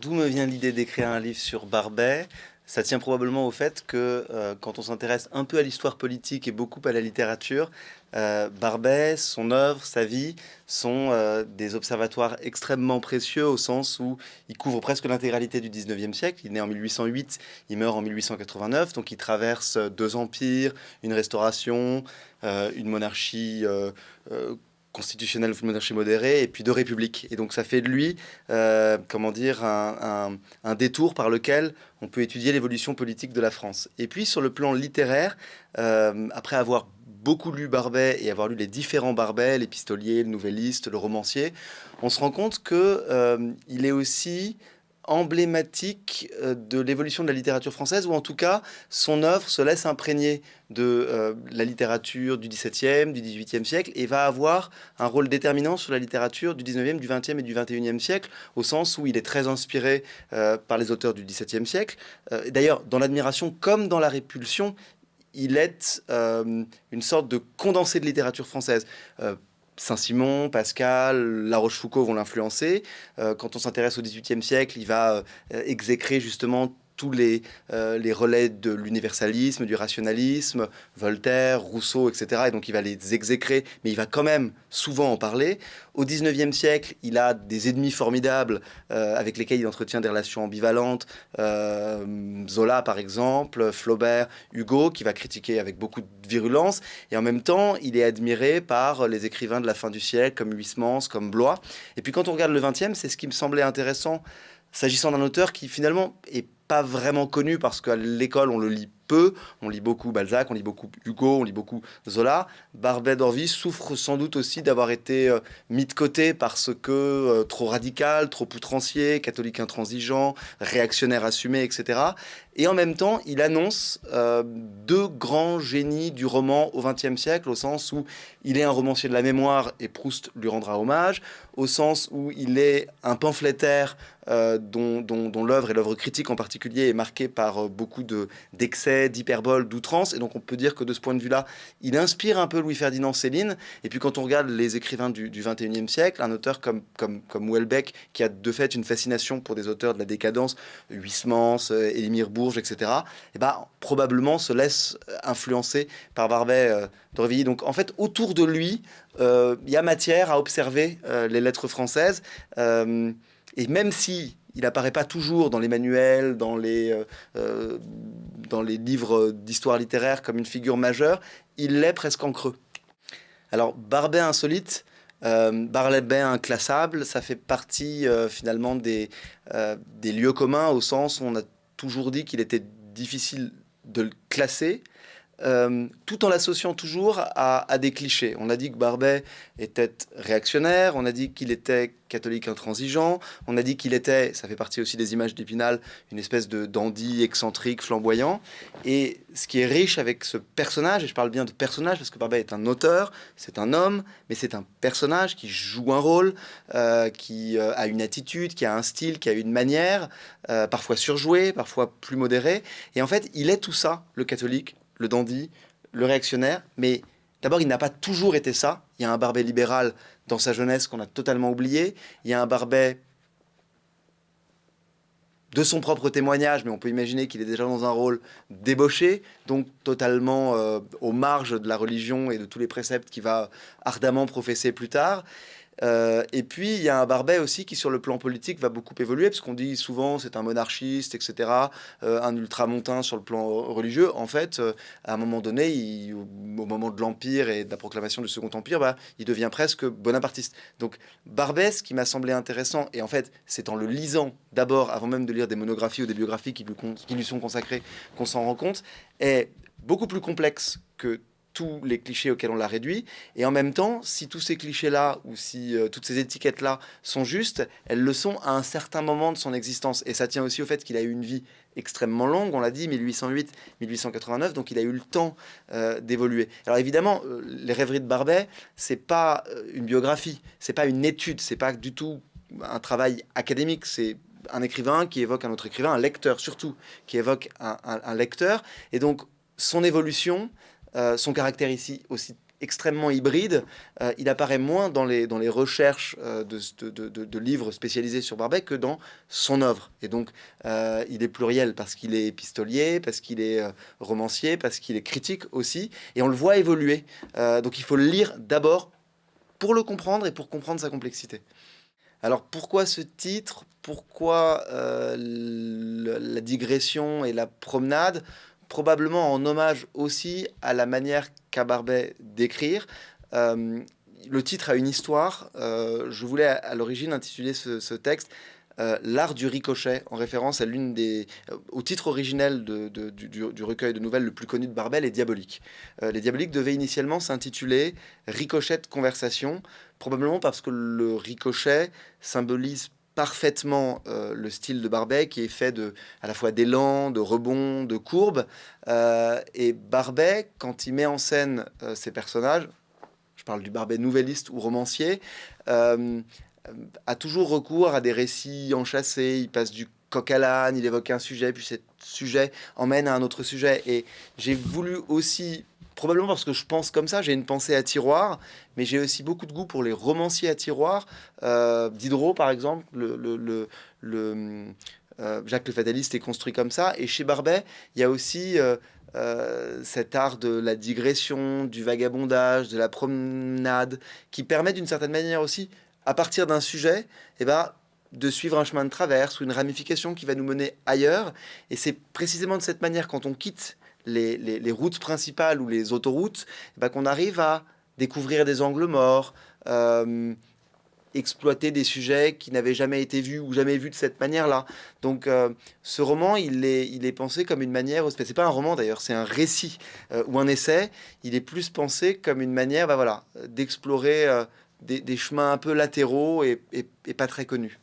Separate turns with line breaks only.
D'où me vient l'idée d'écrire un livre sur Barbet? Ça tient probablement au fait que euh, quand on s'intéresse un peu à l'histoire politique et beaucoup à la littérature, euh, Barbet, son œuvre, sa vie sont euh, des observatoires extrêmement précieux au sens où il couvre presque l'intégralité du 19e siècle. Il est né en 1808, il meurt en 1889, donc il traverse deux empires, une restauration, une monarchie constitutionnelle ou monarchie modérée, et puis de république. Et donc ça fait de lui, euh, comment dire, un, détour par lequel on peut étudier l'évolution politique de la France. Et puis sur le plan littéraire, euh, après avoir beaucoup lu Barbet et avoir lu les différents Barbet, l'épistolier, le nouvelliste, le romancier, on se rend compte qu'il euh, il est aussi emblématique euh, de l'évolution de la littérature française, ou en tout cas, son œuvre se laisse imprégner de euh, la littérature du XVIIe, du XVIIIe siècle, et va avoir un rôle déterminant sur la littérature du XIXe, du XXe et du XXIe siècle, au sens où il est très inspiré euh, par les auteurs du XVIIe siècle. D'ailleurs, dans l'admiration comme dans la répulsion, il est une sorte de condensé de littérature française. Saint-Simon, Pascal, La Rochefoucauld vont l'influencer. Euh, quand on s'intéresse au XVIIIe siècle, il va euh, exécrer justement tous les, euh, les relais de l'universalisme, du rationalisme, Voltaire, Rousseau, etc. Et donc il va les exécrer, mais il va quand même souvent en parler. Au 19e siècle, il a des ennemis formidables euh, avec lesquels il entretient des relations ambivalentes. Euh, Zola, par exemple, Flaubert, Hugo, qui va critiquer avec beaucoup de virulence. Et en même temps, il est admiré par les écrivains de la fin du siècle, comme Huysmans, comme Blois. Et puis quand on regarde le 20e, c'est ce qui me semblait intéressant, s'agissant d'un auteur qui finalement est pas vraiment connu parce qu'à l'école, on le lit peu. On lit beaucoup Balzac, on lit beaucoup Hugo, on lit beaucoup Zola. Barbet d'Orvis souffre sans doute aussi d'avoir été euh, mis de côté parce que euh, trop radical, trop outrancier, catholique intransigeant, réactionnaire assumé, etc. Et en même temps, il annonce euh, deux grands génies du roman au XXe siècle, au sens où il est un romancier de la mémoire et Proust lui rendra hommage, au sens où il est un pamphlétaire dont, dont l'œuvre et l'œuvre critique en particulier est marquée par beaucoup d'excès d'hyperbole, d'outrance. Et donc on peut dire que de ce point de vue-là, il inspire un peu Louis-Ferdinand Céline. Et puis quand on regarde les écrivains du, du 21e siècle, un auteur comme, comme, comme Houellebecq, qui a de fait une fascination pour des auteurs de la décadence, Huysmans, euh, Élimir Bourges, etc., et bah, probablement se laisse influencer par Barbet euh. Donc en fait, autour de lui, euh, il y a matière à observer les lettres françaises. et même si il apparaît pas toujours dans les manuels, dans les, euh, euh, dans les livres d'histoire littéraire comme une figure majeure, il l'est presque en creux. Alors, Barbet insolite, euh, inclassable, ça fait partie euh, finalement des, des lieux communs au sens où on a toujours dit qu'il était difficile de le classer, euh, tout en l'associant toujours à, des clichés. On a dit que Barbet était réactionnaire, on a dit qu'il était catholique intransigeant, on a dit qu'il était, ça fait partie aussi des images d'Épinal, une espèce de dandy excentrique, flamboyant. Et ce qui est riche avec ce personnage, et je parle bien de personnage parce que Barbet est un auteur, c'est un homme, mais c'est un personnage qui joue un rôle, euh, qui euh, a une attitude, qui a un style, qui a une manière, parfois surjouée, parfois plus modérée. Et en fait, il est tout ça, le catholique, le dandy, le réactionnaire, mais d'abord, il n'a pas toujours été ça. Il y a un Barbet libéral dans sa jeunesse qu'on a totalement oublié. Il y a un Barbet de son propre témoignage, mais on peut imaginer qu'il est déjà dans un rôle débauché, donc totalement euh, aux marges de la religion et de tous les préceptes qu'il va ardemment professer plus tard. Euh, et puis, il y a un Barbet aussi qui, sur le plan politique, va beaucoup évoluer, parce qu'on dit souvent c'est un monarchiste, etc., euh, un ultramontain sur le plan religieux. En fait, euh, à un moment donné, au moment de l'Empire et de la proclamation du Second Empire, bah, il devient presque bonapartiste. Donc, Barbet, ce qui m'a semblé intéressant, et en fait, c'est en le lisant d'abord, avant même de lire des monographies ou des biographies qui lui, qui lui sont consacrées, qu'on s'en rend compte, est beaucoup plus complexe que tous les clichés auxquels on l'a réduit. Et en même temps, si tous ces clichés-là ou si euh, toutes ces étiquettes-là sont justes, elles le sont à un certain moment de son existence. Et ça tient aussi au fait qu'il a eu une vie extrêmement longue, on l'a dit, 1808-1889, donc il a eu le temps euh, d'évoluer. Alors évidemment, euh, les rêveries de Barbet, c'est pas une biographie, c'est pas une étude, c'est pas du tout un travail académique, c'est un écrivain qui évoque un autre écrivain, un lecteur surtout, qui évoque un lecteur. Et donc, son évolution, euh, son caractère ici aussi extrêmement hybride. Euh, il apparaît moins dans les, dans les recherches euh, de, de, de, livres spécialisés sur Barbet que dans son œuvre. Et donc, il est pluriel parce qu'il est épistolier, parce qu'il est romancier, parce qu'il est critique aussi. Et on le voit évoluer. donc, il faut le lire d'abord pour le comprendre et pour comprendre sa complexité. Alors, pourquoi ce titre? Pourquoi la digression et la promenade? Probablement en hommage aussi à la manière qu'a Barbet d'écrire. Euh, le titre a une histoire. Euh, je voulais à, l'origine intituler ce, texte euh, L'art du ricochet, en référence à l'une des, au titre originel du, recueil de nouvelles le plus connu de Barbet, Les Diaboliques. les Diaboliques devaient initialement s'intituler Ricochet de conversation, probablement parce que le ricochet symbolise parfaitement euh, le style de Barbet qui est fait de à la fois d'élan, de rebond, de courbes. Euh, et Barbet, quand il met en scène euh, ses personnages, je parle du Barbet nouvelliste ou romancier, a toujours recours à des récits enchâssés. Il passe du coq à l'âne, il évoque un sujet, puis ce sujet emmène à un autre sujet. Et j'ai voulu aussi probablement parce que je pense comme ça, j'ai une pensée à tiroir, mais j'ai aussi beaucoup de goût pour les romanciers à tiroir. Euh, Diderot, par exemple, le, euh, Jacques le Fataliste est construit comme ça. Et chez Barbet, il y a aussi euh, cet art de la digression, du vagabondage, de la promenade, qui permet d'une certaine manière aussi, à partir d'un sujet, et eh ben, de suivre un chemin de traverse ou une ramification qui va nous mener ailleurs. Et c'est précisément de cette manière, quand on quitte les, routes principales ou les autoroutes, eh ben, qu'on arrive à découvrir des angles morts, euh, exploiter des sujets qui n'avaient jamais été vus ou jamais vus de cette manière-là. Donc euh, ce roman, il est, il est pensé comme une manière, c'est pas un roman d'ailleurs, c'est un récit euh, ou un essai, il est plus pensé comme une manière bah, voilà, d'explorer des, chemins un peu latéraux et pas très connus.